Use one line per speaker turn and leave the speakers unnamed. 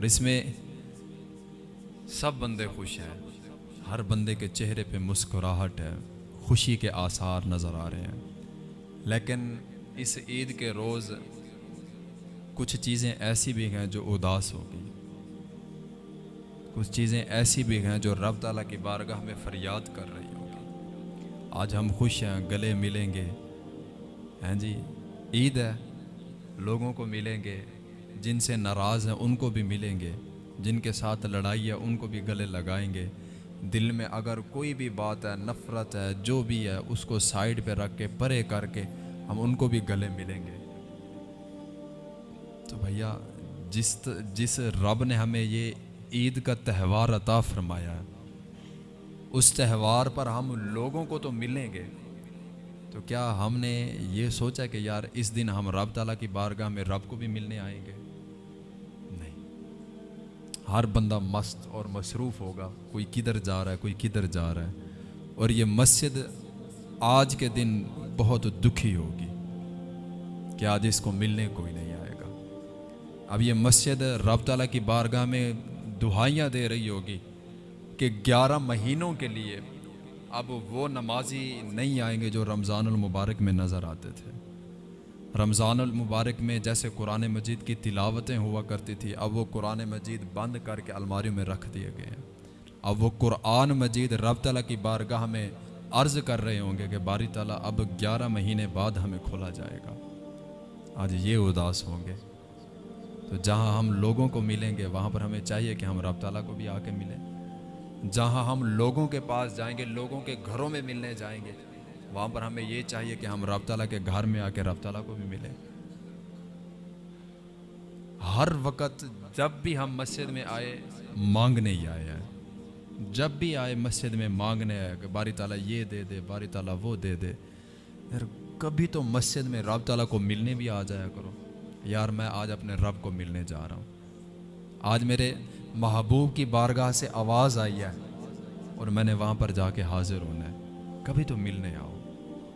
اور اس میں سب بندے خوش ہیں۔ ہر بندے کے چہرے پہ مسکراہٹ ہے، خوشی کے آثار نظر آ رہے ہیں۔ لیکن اس عید کے روز کچھ چیزیں ایسی بھی ہیں جو اداس ہوگی کچھ چیزیں ایسی بھی ہیں جو رب تعالیٰ کی بارگاہ میں فریاد کر رہی ہوگی آج ہم خوش ہیں، گلے ملیں گے۔ ہیں جی عید ہے، لوگوں کو ملیں گے۔ جن سے ناراض ہیں ان کو بھی ملیں گے، جن کے ساتھ لڑائی ہے ان کو بھی گلے لگائیں گے۔ دل میں اگر کوئی بھی بات ہے، نفرت ہے، جو بھی ہے، اس کو سائڈ پہ رکھ کے، پرے کر کے ہم ان کو بھی گلے ملیں گے۔ تو بھیا، جس جس رب نے ہمیں یہ عید کا تہوار عطا فرمایا ہے، اس تہوار پر ہم لوگوں کو تو ملیں گے۔ تو کیا ہم نے یہ سوچا کہ یار اس دن ہم رب تعالیٰ کی بارگاہ میں رب کو بھی ملنے آئیں گے؟ نہیں۔ ہر بندہ مست اور مصروف ہوگا، کوئی کدھر جا رہا ہے، کوئی کدھر جا رہا ہے۔ اور یہ مسجد آج کے دن بہت دکھی ہوگی۔ کہ آج اس کو ملنے کوئی نہیں آئے گا۔ اب یہ مسجد رب تعالیٰ کی بارگاہ میں دہائیاں دے رہی ہوگی کہ گیارہ مہینوں کے لیے اب وہ نمازی نہیں آئیں گے جو رمضان المبارک میں نظر آتے تھے۔ رمضان المبارک میں جیسے قرآن مجید کی تلاوتیں ہوا کرتی تھی، اب وہ قرآن مجید بند کر کے الماریوں میں رکھ دیے گئے ہیں۔ اب وہ قرآن مجید رب تعالیٰ کی بارگاہ میں عرض کر رہے ہوں گے کہ باری تعالیٰ اب گیارہ مہینے بعد ہمیں کھولا جائے گا۔ آج یہ اداس ہوں گے۔ تو جہاں ہم لوگوں کو ملیں گے، وہاں پر ہمیں چاہیے کہ ہم رب تعالیٰ کو بھی آ کے ملیں۔ جہاں ہم لوگوں کے پاس جائیں گے، لوگوں کے گھروں میں ملنے جائیں گے، وہاں پر ہمیں یہ چاہیے کہ ہم رب تعالیٰ کے گھر میں آ کے رب تعالیٰ کو بھی ملیں۔ ہر وقت جب بھی ہم مسجد میں آئے، مانگنے ہی آئے ہیں۔ جب بھی آئے مسجد میں مانگنے آئے کہ باری تعالیٰ یہ دے دے، باری تعالیٰ وہ دے دے۔ یار کبھی تو مسجد میں رب تعالیٰ کو ملنے بھی آ جایا کرو۔ یار، میں آج اپنے رب کو ملنے جا رہا ہوں۔ آج میرے محبوب کی بارگاہ سے آواز آئی ہے اور میں نے وہاں پر جا کے حاضر ہونا ہے۔ کبھی تو ملنے آؤ۔